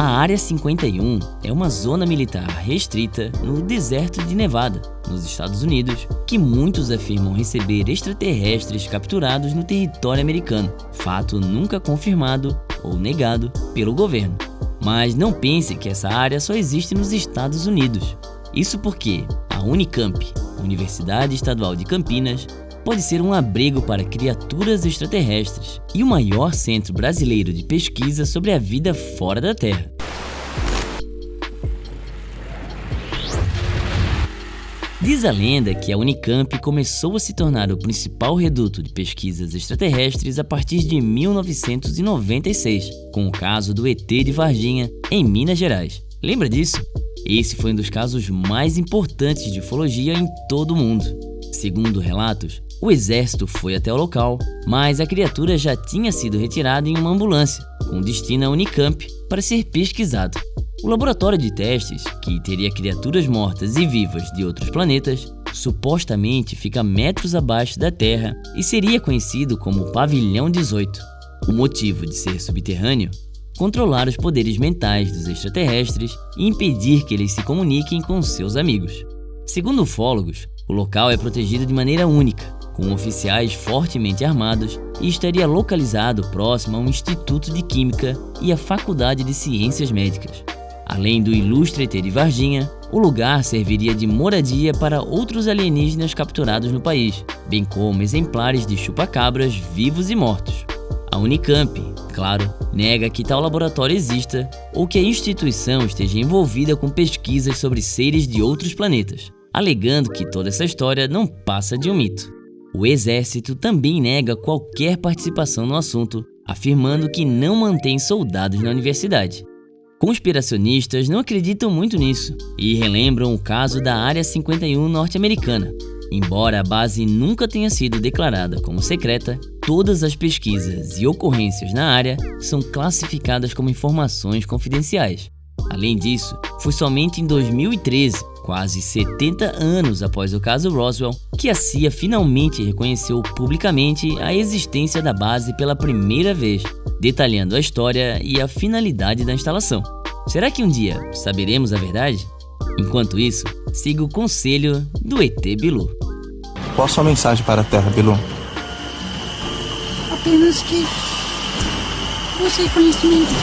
A Área 51 é uma zona militar restrita no deserto de Nevada, nos Estados Unidos, que muitos afirmam receber extraterrestres capturados no território americano, fato nunca confirmado ou negado pelo governo. Mas não pense que essa área só existe nos Estados Unidos. Isso porque a Unicamp, Universidade Estadual de Campinas, pode ser um abrigo para criaturas extraterrestres e o maior centro brasileiro de pesquisa sobre a vida fora da Terra. Diz a lenda que a Unicamp começou a se tornar o principal reduto de pesquisas extraterrestres a partir de 1996, com o caso do ET de Varginha, em Minas Gerais. Lembra disso? Esse foi um dos casos mais importantes de ufologia em todo o mundo. Segundo relatos, o exército foi até o local, mas a criatura já tinha sido retirada em uma ambulância, com destino à Unicamp, para ser pesquisado. O laboratório de testes, que teria criaturas mortas e vivas de outros planetas, supostamente fica metros abaixo da Terra e seria conhecido como Pavilhão 18. O motivo de ser subterrâneo? Controlar os poderes mentais dos extraterrestres e impedir que eles se comuniquem com seus amigos. Segundo ufólogos, o local é protegido de maneira única, com oficiais fortemente armados e estaria localizado próximo a um instituto de química e a faculdade de ciências médicas. Além do ilustre ET de Varginha, o lugar serviria de moradia para outros alienígenas capturados no país, bem como exemplares de chupacabras vivos e mortos. A Unicamp, claro, nega que tal laboratório exista ou que a instituição esteja envolvida com pesquisas sobre seres de outros planetas, alegando que toda essa história não passa de um mito. O exército também nega qualquer participação no assunto, afirmando que não mantém soldados na universidade. Conspiracionistas não acreditam muito nisso e relembram o caso da Área 51 norte-americana. Embora a base nunca tenha sido declarada como secreta, todas as pesquisas e ocorrências na área são classificadas como informações confidenciais. Além disso, foi somente em 2013 quase 70 anos após o caso Roswell, que a CIA finalmente reconheceu publicamente a existência da base pela primeira vez, detalhando a história e a finalidade da instalação. Será que um dia saberemos a verdade? Enquanto isso, siga o conselho do ET Bilu. Qual sua mensagem para a Terra, Bilu? Apenas que você é conhecimento.